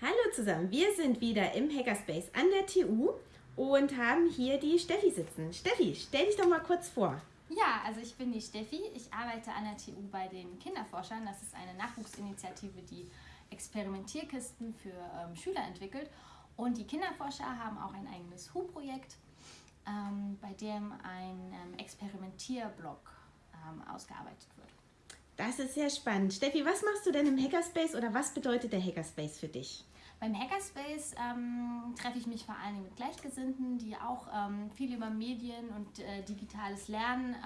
Hallo zusammen, wir sind wieder im Hackerspace an der TU und haben hier die Steffi sitzen. Steffi, stell dich doch mal kurz vor. Ja, also ich bin die Steffi. Ich arbeite an der TU bei den Kinderforschern. Das ist eine Nachwuchsinitiative, die Experimentierkisten für ähm, Schüler entwickelt. Und die Kinderforscher haben auch ein eigenes HU-Projekt, ähm, bei dem ein ähm, Experimentierblog ähm, ausgearbeitet wird. Das ist sehr spannend. Steffi, was machst du denn im Hackerspace oder was bedeutet der Hackerspace für dich? Beim Hackerspace ähm, treffe ich mich vor allen Dingen mit Gleichgesinnten, die auch ähm, viel über Medien und äh, digitales Lernen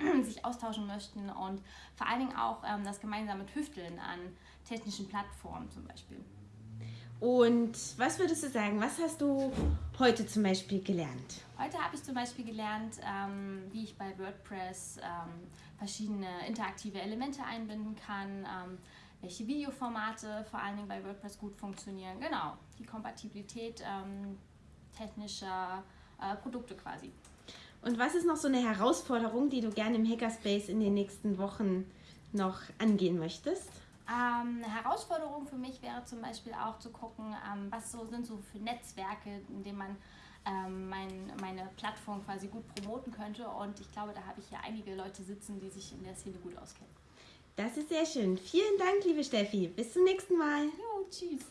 ähm, sich austauschen möchten und vor allen Dingen auch ähm, das gemeinsame Tüfteln an technischen Plattformen zum Beispiel. Und was würdest du sagen, was hast du heute zum Beispiel gelernt? Heute habe ich zum Beispiel gelernt, ähm, wie ich bei WordPress ähm, verschiedene interaktive Elemente einbinden kann, ähm, welche Videoformate vor allen Dingen bei WordPress gut funktionieren. Genau, die Kompatibilität ähm, technischer äh, Produkte quasi. Und was ist noch so eine Herausforderung, die du gerne im Hackerspace in den nächsten Wochen noch angehen möchtest? Ähm, eine Herausforderung für mich wäre zum Beispiel auch zu gucken, ähm, was so sind so für Netzwerke, in denen man ähm, mein, meine Plattform quasi gut promoten könnte. Und ich glaube, da habe ich hier einige Leute sitzen, die sich in der Szene gut auskennen. Das ist sehr schön. Vielen Dank, liebe Steffi. Bis zum nächsten Mal. Jo, tschüss.